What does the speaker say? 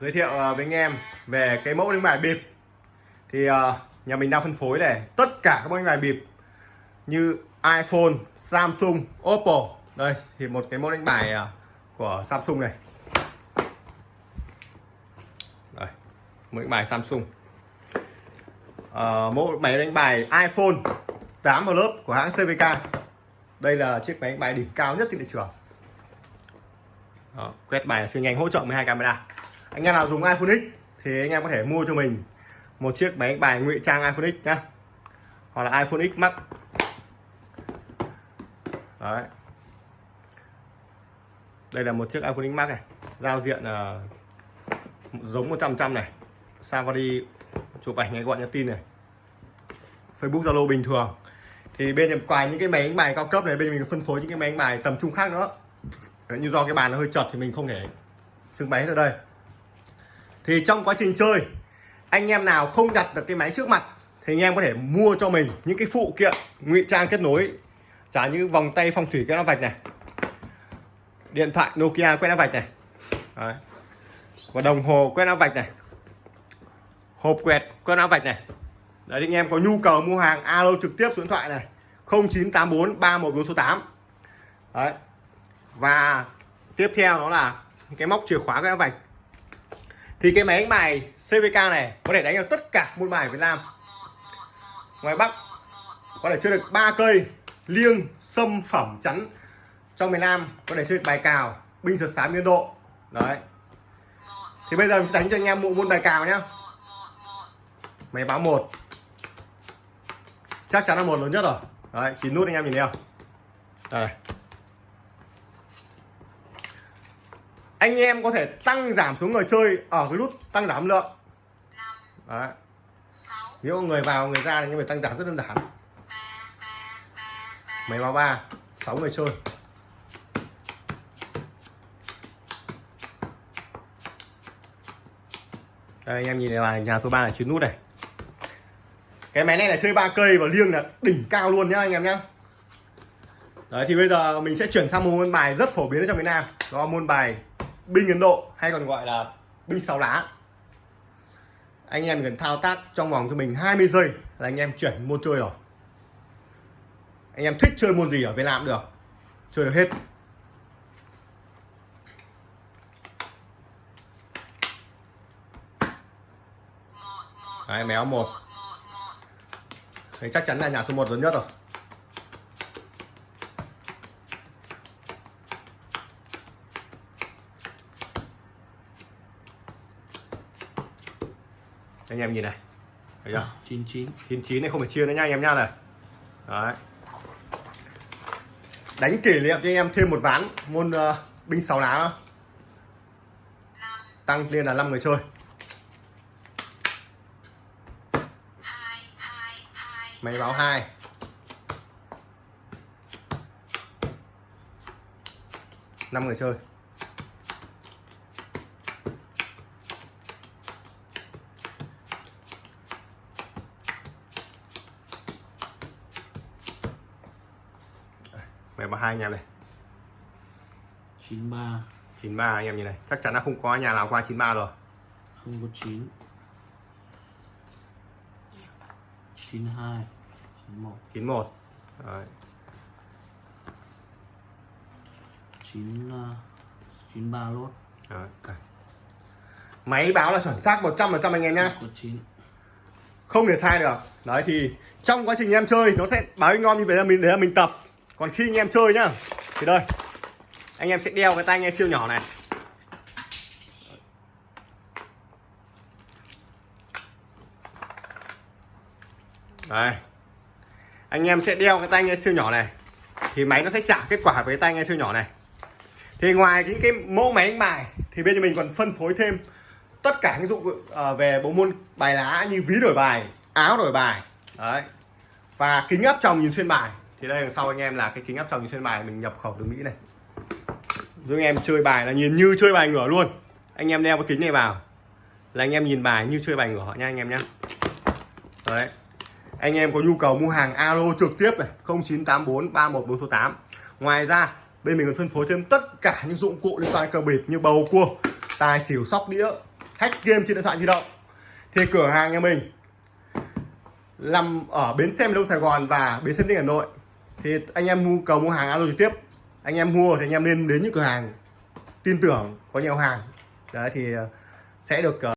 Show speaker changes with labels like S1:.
S1: giới thiệu ờ, với anh em về cái mẫu đánh bài bịp. Thì ờ, nhà mình đang phân phối này tất cả các mẫu đánh bài bịp như iPhone, Samsung, Oppo. Đây thì một cái mẫu đánh bài ờ, của Samsung này. Đây mẫu đánh bài Samsung. À, mẫu máy đánh bài iPhone 8 lớp của hãng CVK đây là chiếc máy đánh bài đỉnh cao nhất trên thị trường. Đó, quét bài siêu nhanh hỗ trợ 12 camera anh em nào dùng iPhone X thì anh em có thể mua cho mình một chiếc máy bài ngụy trang iPhone X nhá. Hoặc là iPhone X Max. Đấy. Đây là một chiếc iPhone X Max này giao diện uh, giống 100 trăm này. Safari chụp ảnh ngay gọi nhắn tin này. Facebook Zalo bình thường. Thì bên ngoài những cái máy đánh bài cao cấp này bên mình phân phối những cái máy đánh bài tầm trung khác nữa. Đấy, như do cái bàn nó hơi chật thì mình không thể trưng bày hết ở đây thì trong quá trình chơi, anh em nào không đặt được cái máy trước mặt, thì anh em có thể mua cho mình những cái phụ kiện, ngụy trang kết nối. Trả như vòng tay phong thủy quét áp vạch này, điện thoại Nokia quét áo vạch này. Đấy. và đồng hồ quét áo vạch này. Hộp quẹt quét áo vạch này. Đấy, anh em có nhu cầu mua hàng, alo trực tiếp số điện thoại này 0984 314 số 8 đấy. Và tiếp theo đó là cái móc chìa khóa quét áo vạch thì cái máy đánh bài CVK này có thể đánh được tất cả môn bài Việt Nam. Ngoài Bắc, có thể chơi được ba cây, liêng, sâm, phẩm, chắn. Trong miền Nam, có thể chơi được bài cào, binh sượt sám, biên độ. Đấy. Thì bây giờ mình sẽ đánh cho anh em một môn bài cào nhá. Máy báo một. Chắc chắn là một lớn nhất rồi. Đấy, chín nút anh em nhìn thấy không? Đây. Anh em có thể tăng giảm số người chơi ở cái nút tăng giảm lượng. Đấy. Nếu người vào, người ra thì anh em phải tăng giảm rất đơn giản. Máy báo ba, sáu người chơi. Đây, anh em nhìn này là nhà số 3 là chín nút này. Cái máy này là chơi ba cây và liêng là đỉnh cao luôn nhá, anh em nhá. Đấy, thì bây giờ mình sẽ chuyển sang một môn bài rất phổ biến ở trong việt Nam. Đó là môn bài binh Ấn Độ hay còn gọi là binh sáu lá. Anh em cần thao tác trong vòng cho mình 20 giây là anh em chuyển môn chơi rồi. Anh em thích chơi môn gì ở Việt Nam được chơi được hết. Đấy, méo một. Đấy, chắc chắn là nhà số 1 lớn nhất rồi. Anh em nhìn này. Thấy chưa?
S2: 99
S1: 99 này không phải chia nữa nha anh em nha này. Đấy. Đánh kỷ niệm cho anh em thêm một ván môn uh, binh sáu lá nữa. tăng lên là 5 người chơi. Máy báo hai. Năm người chơi máy báo hai anh em này.
S2: 93
S1: 93 anh em nhìn này. Chắc chắn là không có nhà nào qua 93 rồi.
S2: 019 92 91
S1: 91 Đấy.
S2: 9 uh, 93 lốt
S1: Đấy. máy báo là chuẩn xác 100% anh em nhá.
S2: Có 9
S1: không thể sai được. Đấy thì trong quá trình em chơi nó sẽ báo ngon như vậy là mình để là mình tập còn khi anh em chơi nhá, thì đây, anh em sẽ đeo cái tai nghe siêu nhỏ này. Đây, anh em sẽ đeo cái tai nghe siêu nhỏ này, thì máy nó sẽ trả kết quả với cái tai nghe siêu nhỏ này. Thì ngoài những cái mẫu máy đánh bài, thì bên mình còn phân phối thêm tất cả những dụng ờ, về bộ môn bài lá như ví đổi bài, áo đổi bài, đấy, và kính áp tròng nhìn xuyên bài thì đây, đằng sau anh em là cái kính áp tròng trên bài, mình nhập khẩu từ mỹ này. Giúp anh em chơi bài là nhìn như chơi bài ngửa luôn. Anh em đeo cái kính này vào. Là anh em nhìn bài như chơi bài ngửa nha anh em nhé đấy. Anh em có nhu cầu mua hàng alo trực tiếp này 0984 314 số 8 ngoài ra, bên mình còn phân phối thêm tất cả những dụng cụ liên quan cờ bịp như bầu cua, tài xỉu, sóc đĩa, hack game trên điện thoại di động. Thì cửa hàng nhà mình nằm ở bến xe miền đông Sài Gòn và bến xe miền Đông Hà Nội thì anh em mua cầu mua hàng alo trực tiếp. Anh em mua thì anh em nên đến những cửa hàng tin tưởng, có nhiều hàng. Đấy, thì ờ, sẽ được ờ,